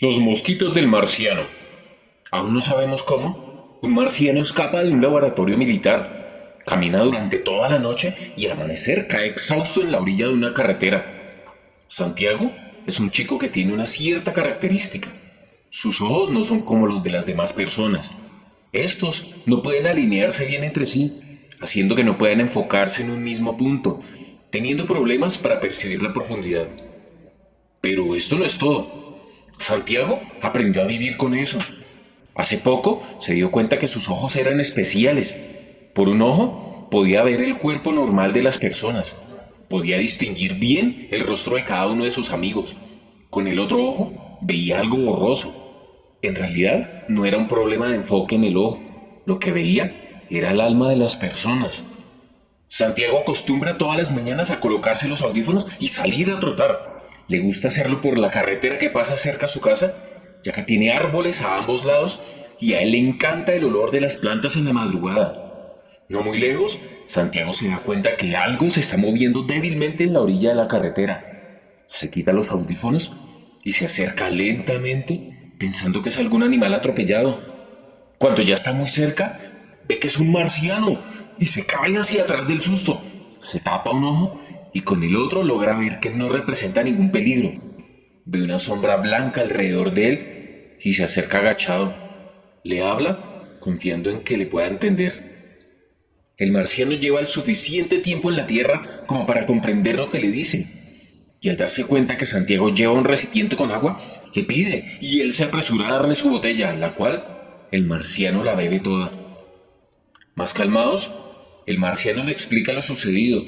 Los mosquitos del marciano. Aún no sabemos cómo. Un marciano escapa de un laboratorio militar, camina durante toda la noche y al amanecer cae exhausto en la orilla de una carretera. Santiago es un chico que tiene una cierta característica. Sus ojos no son como los de las demás personas. Estos no pueden alinearse bien entre sí, haciendo que no puedan enfocarse en un mismo punto, teniendo problemas para percibir la profundidad. Pero esto no es todo. Santiago aprendió a vivir con eso. Hace poco se dio cuenta que sus ojos eran especiales. Por un ojo podía ver el cuerpo normal de las personas. Podía distinguir bien el rostro de cada uno de sus amigos. Con el otro ojo veía algo borroso. En realidad no era un problema de enfoque en el ojo. Lo que veía era el alma de las personas. Santiago acostumbra todas las mañanas a colocarse los audífonos y salir a trotar. Le gusta hacerlo por la carretera que pasa cerca a su casa, ya que tiene árboles a ambos lados y a él le encanta el olor de las plantas en la madrugada. No muy lejos, Santiago se da cuenta que algo se está moviendo débilmente en la orilla de la carretera. Se quita los audífonos y se acerca lentamente pensando que es algún animal atropellado. Cuando ya está muy cerca, ve que es un marciano y se cae hacia atrás del susto. Se tapa un ojo y con el otro logra ver que no representa ningún peligro. Ve una sombra blanca alrededor de él y se acerca agachado. Le habla confiando en que le pueda entender. El marciano lleva el suficiente tiempo en la Tierra como para comprender lo que le dice. Y al darse cuenta que Santiago lleva un recipiente con agua, le pide y él se apresura a darle su botella, la cual el marciano la bebe toda. Más calmados, el marciano le explica lo sucedido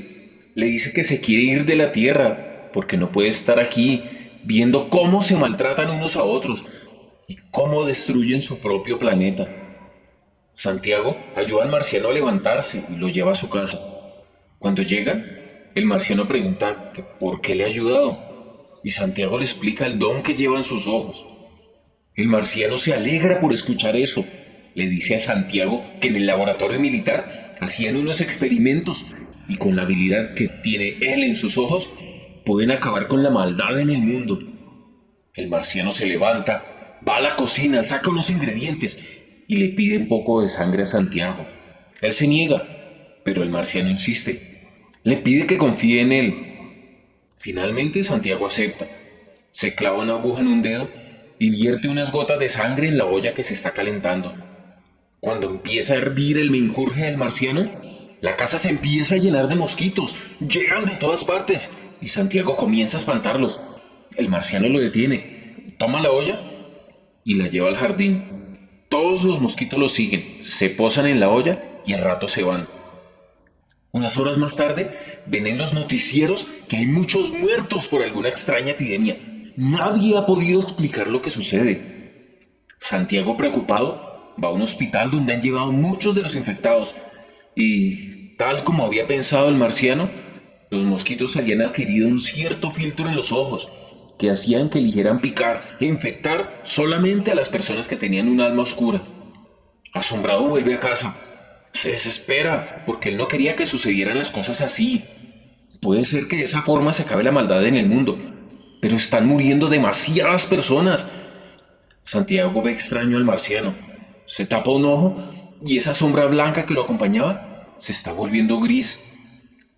le dice que se quiere ir de la tierra porque no puede estar aquí viendo cómo se maltratan unos a otros y cómo destruyen su propio planeta. Santiago ayuda al marciano a levantarse y lo lleva a su casa. Cuando llegan, el marciano pregunta por qué le ha ayudado y Santiago le explica el don que lleva en sus ojos. El marciano se alegra por escuchar eso. Le dice a Santiago que en el laboratorio militar hacían unos experimentos y con la habilidad que tiene él en sus ojos, pueden acabar con la maldad en el mundo. El marciano se levanta, va a la cocina, saca unos ingredientes y le pide un poco de sangre a Santiago. Él se niega, pero el marciano insiste. Le pide que confíe en él. Finalmente Santiago acepta. Se clava una aguja en un dedo y vierte unas gotas de sangre en la olla que se está calentando. Cuando empieza a hervir el menjurje del marciano, la casa se empieza a llenar de mosquitos, llegan de todas partes y Santiago comienza a espantarlos. El marciano lo detiene, toma la olla y la lleva al jardín. Todos los mosquitos lo siguen, se posan en la olla y al rato se van. Unas horas más tarde, ven en los noticieros que hay muchos muertos por alguna extraña epidemia. Nadie ha podido explicar lo que sucede. Santiago, preocupado, va a un hospital donde han llevado muchos de los infectados y tal como había pensado el marciano, los mosquitos habían adquirido un cierto filtro en los ojos que hacían que eligieran picar e infectar solamente a las personas que tenían un alma oscura. Asombrado vuelve a casa. Se desespera porque él no quería que sucedieran las cosas así. Puede ser que de esa forma se acabe la maldad en el mundo, pero están muriendo demasiadas personas. Santiago ve extraño al marciano. Se tapa un ojo y esa sombra blanca que lo acompañaba se está volviendo gris.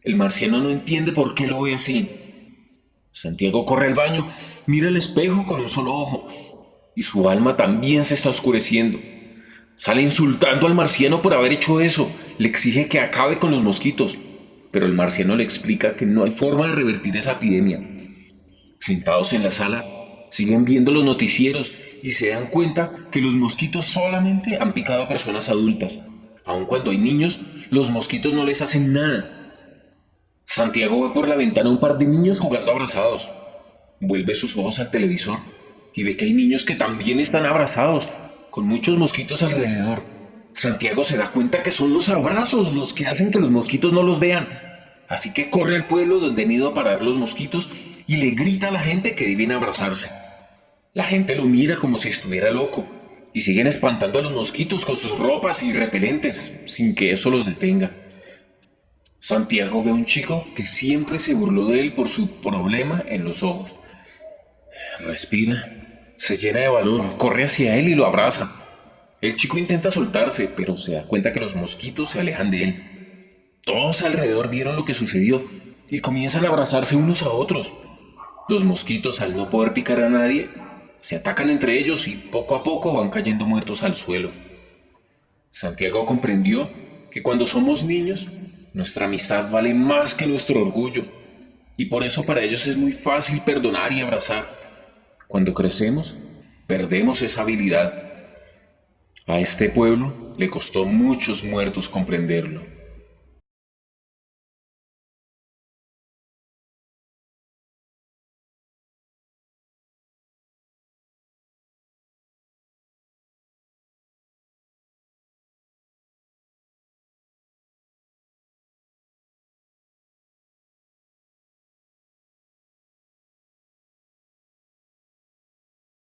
El marciano no entiende por qué lo ve así. Santiago corre al baño, mira el espejo con un solo ojo y su alma también se está oscureciendo. Sale insultando al marciano por haber hecho eso, le exige que acabe con los mosquitos, pero el marciano le explica que no hay forma de revertir esa epidemia. Sentados en la sala, siguen viendo los noticieros y se dan cuenta que los mosquitos solamente han picado a personas adultas. Aun cuando hay niños, los mosquitos no les hacen nada. Santiago ve por la ventana un par de niños jugando abrazados. Vuelve sus ojos al televisor y ve que hay niños que también están abrazados, con muchos mosquitos alrededor. Santiago se da cuenta que son los abrazos los que hacen que los mosquitos no los vean. Así que corre al pueblo donde han ido a parar los mosquitos y le grita a la gente que deben abrazarse. La gente lo mira como si estuviera loco y siguen espantando a los mosquitos con sus ropas y repelentes sin que eso los detenga. Santiago ve a un chico que siempre se burló de él por su problema en los ojos. Respira Se llena de valor, corre hacia él y lo abraza. El chico intenta soltarse, pero se da cuenta que los mosquitos se alejan de él. Todos alrededor vieron lo que sucedió y comienzan a abrazarse unos a otros. Los mosquitos, al no poder picar a nadie, se atacan entre ellos y poco a poco van cayendo muertos al suelo. Santiago comprendió que cuando somos niños, nuestra amistad vale más que nuestro orgullo, y por eso para ellos es muy fácil perdonar y abrazar. Cuando crecemos, perdemos esa habilidad. A este pueblo le costó muchos muertos comprenderlo.